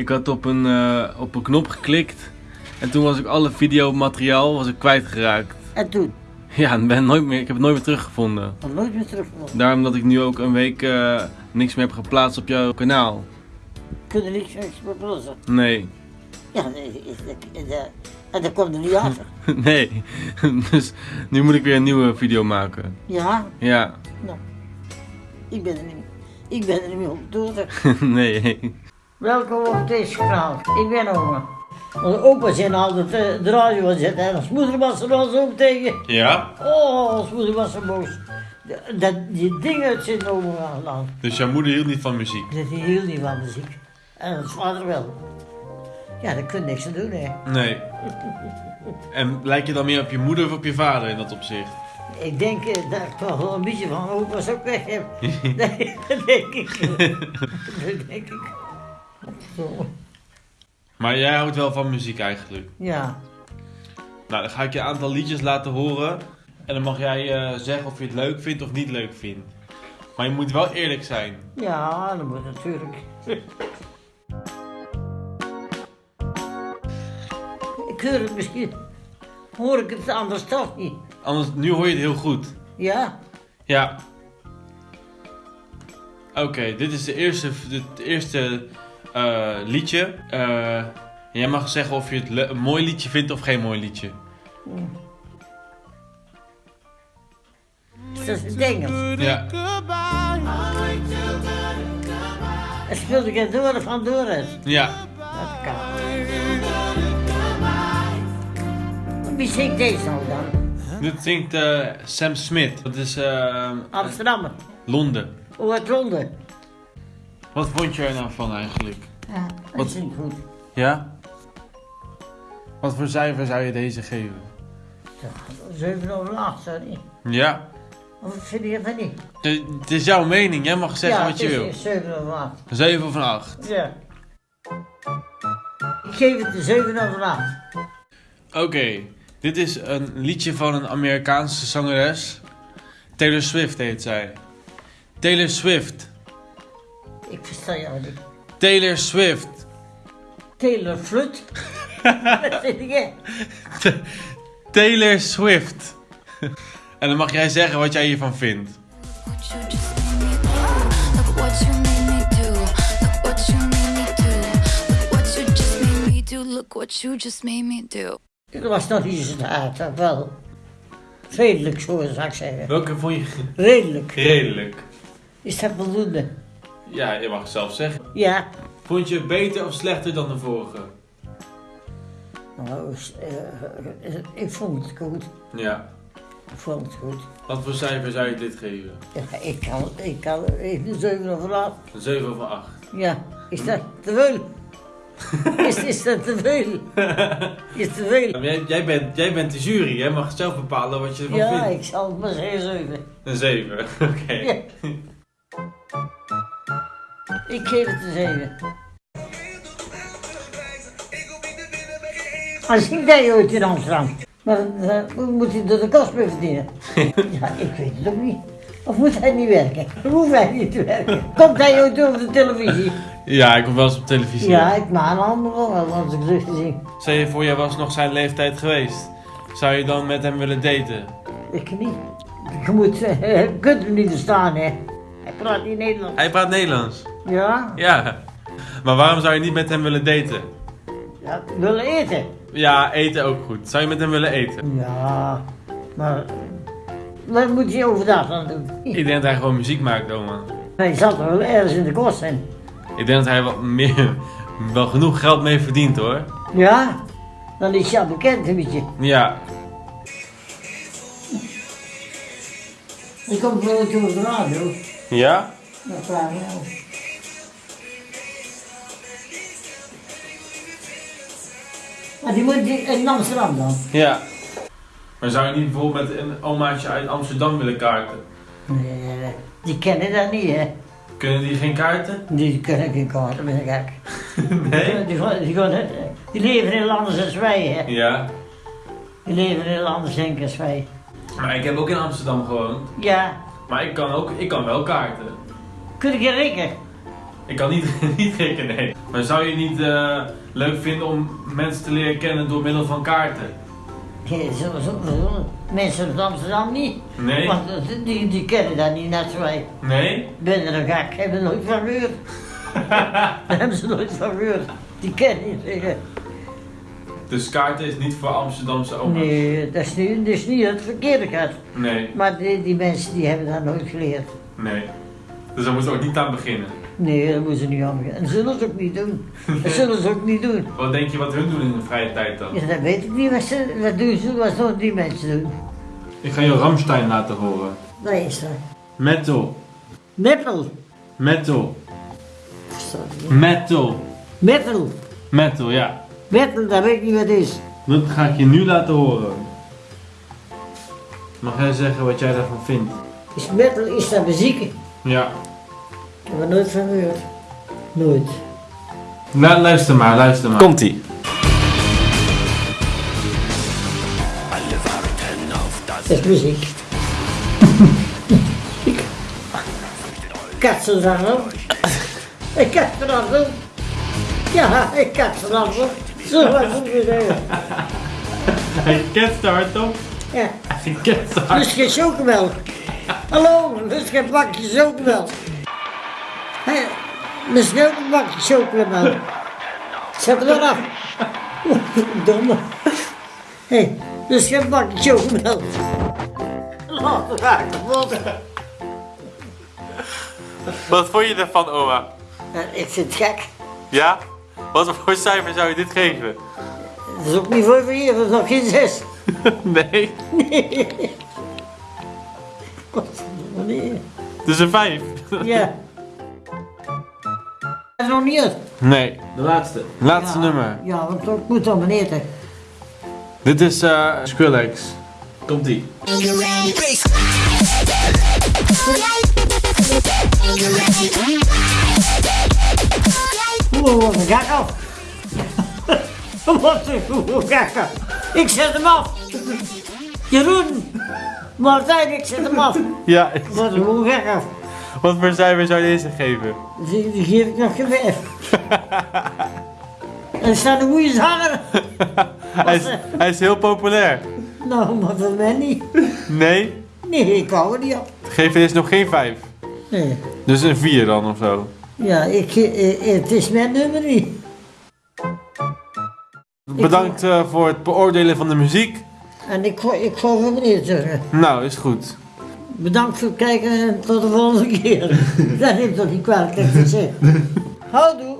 Ik had op een, eh, op een knop geklikt en toen was ik alle videomateriaal was ik kwijtgeraakt. En toen? Ja, en ben nooit meer, ik heb het nooit meer teruggevonden. Nog nooit meer teruggevonden. Daarom dat ik nu ook een week eh, niks meer heb geplaatst op jouw kanaal. Kunnen niks niks meer blussen. Nee. Ja, nee, en dat komt er niet achter. nee. dus nu moet ik weer een nieuwe video maken. Ja, Ja. nou. Ik ben er niet, ik ben er niet meer op door. nee. Welkom op deze kanaal. Ik ben oma. Onze opa zijn altijd eh, de radio aan zetten. En als moeder was er al zo tegen. Ja? Oh, als moeder was er boos. Dat die dingen uit zijn. Dus jouw moeder hield niet van muziek? Dat hij hield niet van muziek. En het vader wel. Ja, daar kun je niks aan doen, hè. Nee. En lijk je dan meer op je moeder of op je vader in dat opzicht? Ik denk eh, dat ik toch wel een beetje van opa's ook weg heb. Nee, dat denk ik. Dat denk ik. Maar jij houdt wel van muziek eigenlijk. Ja, Nou, dan ga ik je een aantal liedjes laten horen. En dan mag jij eh, zeggen of je het leuk vindt of niet leuk vindt. Maar je moet wel eerlijk zijn. ja, dat moet natuurlijk. Ik hoor het misschien. Hoor ik het anders toch niet? Anders, nu hoor je het heel goed. Ja, Ja. Oké, dit is de eerste, het eerste eh, liedje. Eh, jij mag zeggen of je het een mooi liedje vindt of geen mooi liedje. dat is het Engels. Ja. En speelde ik door van Doris. Ja. Dat kan. Wie zingt deze nou dan? Dit zingt eh, Sam Smith. Dat is eh, Amsterdam. Londen. Hoe uit Londen. Wat vond je er nou van eigenlijk? Ja, Wat? dat zingt goed. Ja? Wat voor cijfer zou je deze geven? Ja, 7 over 8, sorry. Ja. Of vind je dat niet? Het het is jouw mening, jij mag zeggen ja, wat je het wil. is 7 over 8. 7 of een 8. Ja. Ik geef het de 7 over 8. Oké, dit is een liedje van een Amerikaanse zangeres. Taylor Swift heet zij. Taylor Swift. Ik niet. Taylor Swift. Taylor Flut. Wat vind ik? Taylor Swift. en dan mag jij zeggen wat jij hiervan vindt. Look what you just made me do. Het was nog niet zo hard, maar wel. Redelijk, zo zou ik zeggen. Welke vond je Redelijk. redelijk? Is dat voldoende? Ja, je mag het zelf zeggen. Ja. Vond je het beter of slechter dan de vorige? Nou, eh, ik vond het goed. Ja. Ik vond het goed. Wat voor cijfer zou je dit geven? Ja, ik kan, ik kan even 7 over 8. Een 7 of een 8? Ja, is dat te veel? is, is dat te veel? Is te veel? Jij, jij, bent, jij bent de jury, jij mag zelf bepalen wat je ervan Ja, vindt. ik zal het maar zeggen 7. Een 7, oké. Ja. Ik geef het een 7. Als ik jij ooit in Amsterdam, maar dan uh, moet hij door de kost mee verdienen. ja, ik weet het ook niet. Of moet hij niet werken? Hoeft hij niet te werken? Komt hij ooit over de televisie? Ja, ik kom wel eens op televisie. Ja, ik maak een ander wel als ik gezicht te zien. Stel je voor, jij was nog zijn leeftijd geweest. Zou je dan met hem willen daten? Ik niet. Je moet, eh, je kunt hem niet verstaan, hè. Hij praat niet Nederlands. Hij praat Nederlands. Ja? Ja. Maar waarom zou je niet met hem willen daten? Ja, willen eten. Ja, eten ook goed. Zou je met hem willen eten? Ja, maar wat moet je overdag aan doen? Ik denk dat hij gewoon muziek maakt, oma. Hij zal toch wel ergens in de kost zijn. Ik denk dat hij wat meer, wel genoeg geld mee verdient hoor. Ja, dan is hij al bekend een beetje. Ja. Ik kom voor toe op de radio. Ja? Dan vraag ik Maar die moet die- in Amsterdam dan? Ja. Maar zou je niet bijvoorbeeld met een omaatje uit Amsterdam willen kaarten? Nee, die kennen dat niet, hè. Kunnen die geen kaarten? Die kunnen geen kaarten, ben ik gek. Nee? Die, gaan- die, gaan- die leven heel anders dan wij, hè. Ja. Die leven heel anders denken als wij. Maar ik heb ook in Amsterdam gewoond. Ja, Maar ik kan ook, ik kan wel kaarten. kun je rikken? Ik kan niet, niet rekenen, nee. Maar zou je niet eh, leuk vinden om mensen te leren kennen door middel van kaarten? Zo. Mensen uit Amsterdam niet. Nee? Want eh, die, die kennen dat niet net zo wij. Nee? Ben er gek, hebben nooit van gehoord. Daar hebben ze nooit van gehoord. Die kennen niet zeggen. Dus kaarten is niet voor Amsterdamse oma's? Nee, dat is niet, dat is niet het verkeerde gaat. Nee, Maar die, die mensen die hebben dat nooit geleerd. nee. Dus daar moeten we ook niet aan beginnen. Nee, dat moeten ze niet aan. En dat zullen ze ook niet doen. Dat zullen ze ook niet doen. Wat denk je wat hun doen in de vrije tijd dan? Ja, dat weet ik niet wat ze wat doen. Ze, wat die mensen doen? Ik ga je Ramstein laten horen. Dat is dat. Metal. Metal. Metal. Metal. Metal. Metal, ja. Metal, dat weet ik niet wat het is. Dat ga ik je nu laten horen. Mag jij zeggen wat jij daarvan vindt? Is metal, is dat muziek? Ja. Ik heb er nooit van gehoord. Nooit. La luister maar, luister maar. Komt-ie. Dat is muziek. Katzenrammel. Ik katzenrammel. Ja, ik katzenrammel. Zo was het weer. Hij kent hard op. Ja, Hij kent hard. lust geen chocomelk. Hallo, lust geen bakje chocomelk. Hé, lust geen bakje chocomelk. Zet er maar af. Domme. Hé, lust geen bakje chocomelk. Laat het raken, wat. Vond je ervan, oma? Ja, Ik vind het gek. Ja? Wat voor cijfer zou je dit geven? Dat is ook niet voor vier, dat is nog geen zes. Nee. Nee. Wat? Nee. Het is een 5. Ja. Is nog niet uit. Nee, de laatste. Laatste Ja. nummer. Ja, want ik moet dan eten. Dit is eh Skrillex. Komt ie. Oeh, wat een af. Wat een af. Ik zet hem af. Jeroen. Martijn, ik zet hem af. Ja, Wat een af. Wat voor cijfer zou je deze geven? Die, die geef ik nog geen vijf. Er staat een goede zanger. Hij is, hij is heel populair. Nou, maar voor mij niet. Nee? Nee, ik hou er niet op. Geef je deze nog geen 5? Nee. Dus een 4 dan of zo? Ja, ik, eh, het is mijn nummer niet. Bedankt eh, voor het beoordelen van de muziek. En ik, ik ga voor meneer zeggen. Nou, is goed. Bedankt voor het kijken en tot de volgende keer. dat neemt toch niet kwalijk dat ik het zeg. Houdoe.